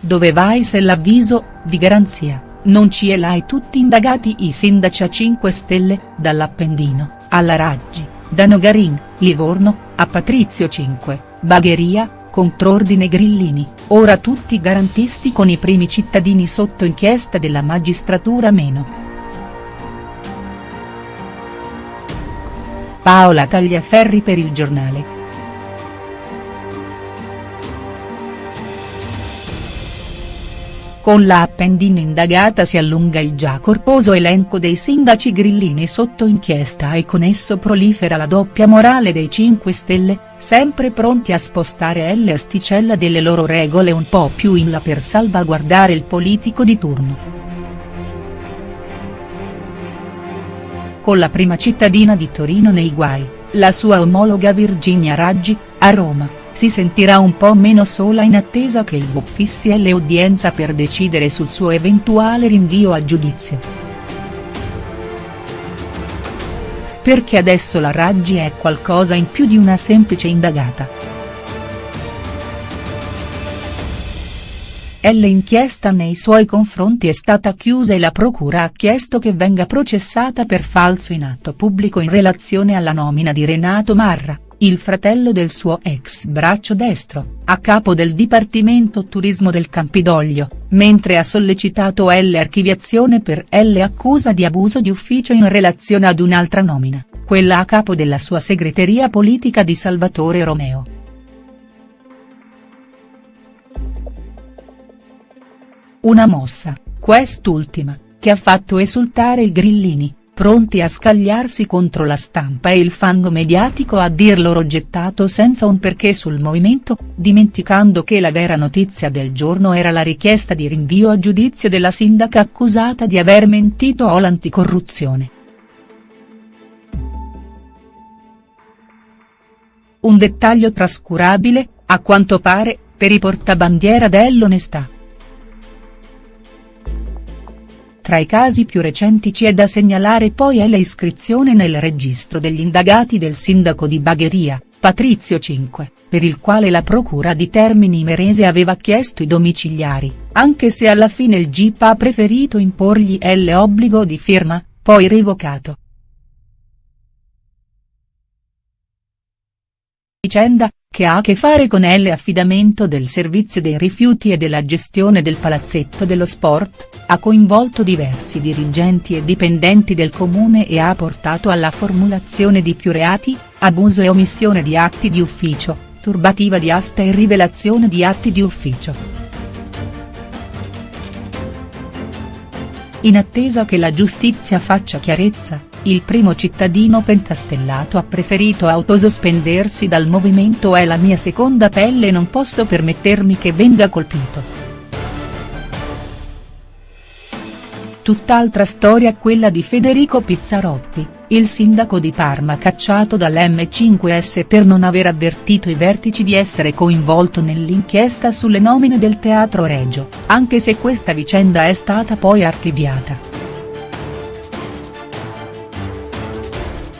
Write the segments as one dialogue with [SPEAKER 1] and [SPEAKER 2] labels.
[SPEAKER 1] dove vai se l'avviso, di garanzia, non ci è l'hai tutti indagati i sindaci a 5 Stelle, dall'Appendino, alla Raggi, da Nogarin, Livorno, a Patrizio 5, Bagheria, contrordine Grillini, ora tutti garantisti con i primi cittadini sotto inchiesta della magistratura meno. Paola Tagliaferri per il giornale. Con la Appendino indagata si allunga il già corposo elenco dei sindaci grillini sotto inchiesta e con esso prolifera la doppia morale dei 5 Stelle, sempre pronti a spostare L asticella delle loro regole un po' più in là per salvaguardare il politico di turno. Con la prima cittadina di Torino nei guai, la sua omologa Virginia Raggi, a Roma si sentirà un po' meno sola in attesa che il BUP fissi udienza per decidere sul suo eventuale rinvio a giudizio. Perché adesso la Raggi è qualcosa in più di una semplice indagata. L'inchiesta nei suoi confronti è stata chiusa e la procura ha chiesto che venga processata per falso in atto pubblico in relazione alla nomina di Renato Marra il fratello del suo ex braccio destro, a capo del Dipartimento Turismo del Campidoglio, mentre ha sollecitato L archiviazione per L accusa di abuso di ufficio in relazione ad un'altra nomina, quella a capo della sua segreteria politica di Salvatore Romeo. Una mossa, quest'ultima, che ha fatto esultare i grillini, pronti a scagliarsi contro la stampa e il fango mediatico a dir loro gettato senza un perché sul movimento, dimenticando che la vera notizia del giorno era la richiesta di rinvio a giudizio della sindaca accusata di aver mentito all'anticorruzione. Un dettaglio trascurabile, a quanto pare, per i portabandiera dell'onestà. Tra i casi più recenti c'è da segnalare poi è l'iscrizione nel registro degli indagati del sindaco di Bagheria, Patrizio 5, per il quale la procura di Termini Merese aveva chiesto i domiciliari, anche se alla fine il GIP ha preferito imporgli l'obbligo di firma, poi revocato. Vicenda, che ha a che fare con l'affidamento del servizio dei rifiuti e della gestione del palazzetto dello sport, ha coinvolto diversi dirigenti e dipendenti del comune e ha portato alla formulazione di più reati, abuso e omissione di atti di ufficio, turbativa di asta e rivelazione di atti di ufficio. In attesa che la giustizia faccia chiarezza, il primo cittadino pentastellato ha preferito autosospendersi dal movimento è la mia seconda pelle e non posso permettermi che venga colpito. Tutt'altra storia quella di Federico Pizzarotti, il sindaco di Parma cacciato dall'M5S per non aver avvertito i vertici di essere coinvolto nell'inchiesta sulle nomine del Teatro Regio, anche se questa vicenda è stata poi archiviata.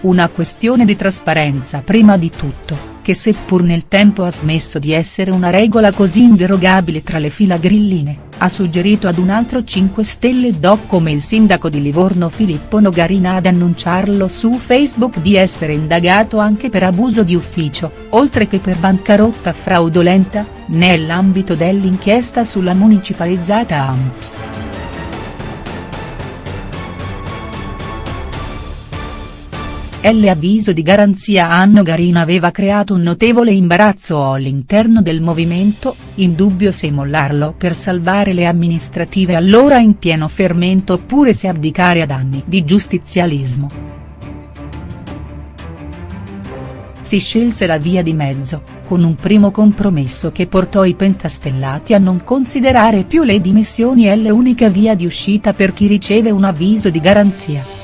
[SPEAKER 1] Una questione di trasparenza prima di tutto, che seppur nel tempo ha smesso di essere una regola così inderogabile tra le fila grilline, ha suggerito ad un altro 5 Stelle doc come il sindaco di Livorno Filippo Nogarina ad annunciarlo su Facebook di essere indagato anche per abuso di ufficio, oltre che per bancarotta fraudolenta, nell'ambito dell'inchiesta sulla municipalizzata AMPS. L'avviso di garanzia Anno Garina aveva creato un notevole imbarazzo all'interno del movimento, in dubbio se mollarlo per salvare le amministrative allora in pieno fermento oppure se abdicare ad anni di giustizialismo. Si scelse la via di mezzo, con un primo compromesso che portò i pentastellati a non considerare più le dimissioni e l'unica via di uscita per chi riceve un avviso di garanzia.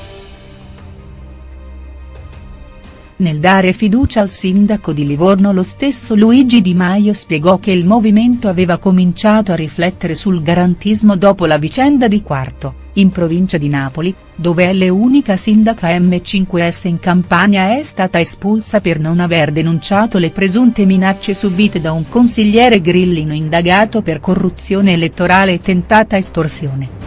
[SPEAKER 1] Nel dare fiducia al sindaco di Livorno lo stesso Luigi Di Maio spiegò che il movimento aveva cominciato a riflettere sul garantismo dopo la vicenda di Quarto, in provincia di Napoli, dove l'unica sindaca M5S in Campania è stata espulsa per non aver denunciato le presunte minacce subite da un consigliere grillino indagato per corruzione elettorale e tentata estorsione.